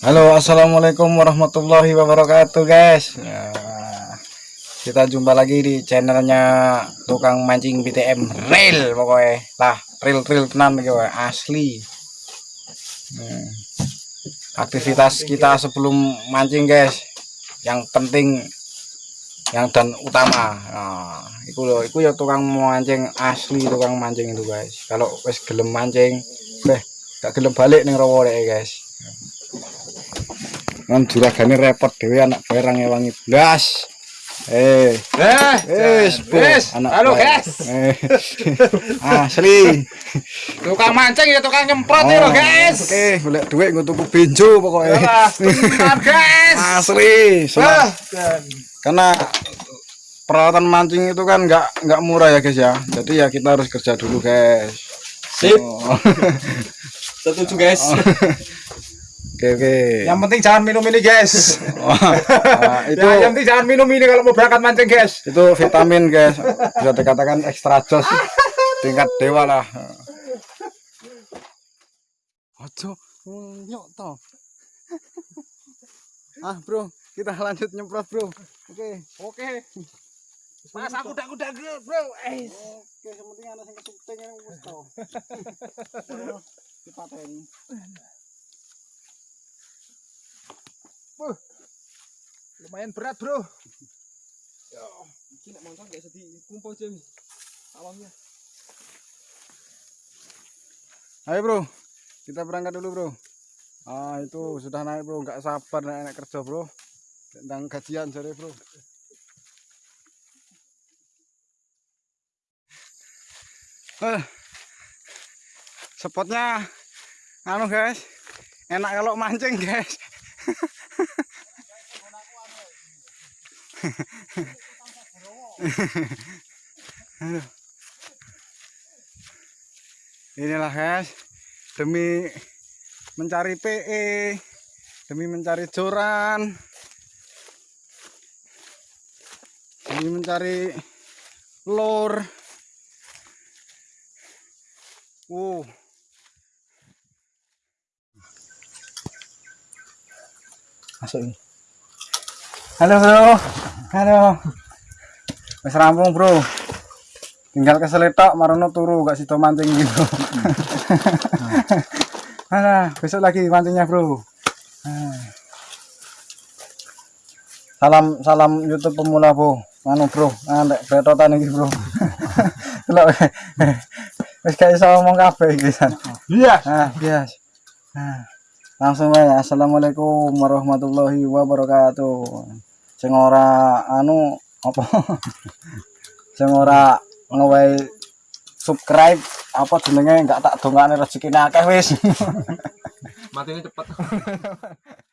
Halo assalamualaikum warahmatullahi wabarakatuh guys. Ya, kita jumpa lagi di channelnya tukang mancing BTM real pokoknya. Lah real real tenan gitu asli. Hmm. aktivitas kita sebelum mancing guys yang penting yang dan utama. Nah, itu loh. Itu ya tukang mancing asli tukang mancing itu guys. Kalau wes gelem mancing beh gak gelem balik nih rawa deh guys kan juragane repot dewe anak barang ewangi blas eh Eh, wis wis. anak Halo, guys. eh asli Tukang mancing ya tukang nyemprot Oh, loh, guys. oke golek duit nggo tuku benjo benar, guys. asli Soalnya- karena peralatan mancing itu kan nggak nggak murah ya guys ya jadi ya kita harus kerja dulu guys Sip. Oh. Setuju, guys. Oke oke Yang penting jangan minum ini, guys. Nah, itu Ya, yang penting jangan minum ini kalau mau berangkat mancing, guys. itu vitamin guys bisa dikatakan ekstra jos tingkat dewa lah ojo nyok toh ah bro kita lanjut nyemprot bro oke Oke. Mas aku udah udah bro. Eh. oke sementing ada yang kesuting yang wis toh dipateni Lumayan berat, bro. Iki nek motor gak bisa dikumpul jeng. Awangnya. ayo bro. Kita berangkat dulu bro. Ah itu sudah naik bro. Nggak sabar naik, naik kerja bro. Tentang gajian sorry bro. Eh, spotnya anu guys. Enak kalau mancing guys Inilah guys. Demi mencari PE demi mencari joran demi mencari lor. Wow. Masuk ini. Halo bro halo. Wis rampung bro. Tinggal keseletok marono turu gak sido mancing gitu. Alah, besok lagi mancingnya bro. Ah. salam salam YouTube pemula bro. Anu bro andek betotan iki bro. Delok wis gak iso ngomong kabeh iki san. Iya. ah bias ah. langsung aja assalamualaikum warahmatullahi wabarakatuh sing ora anu apa sing ora ngewehi subscribe apa jenenge enggak tak dongane rezekine akeh wis Matinya cepet.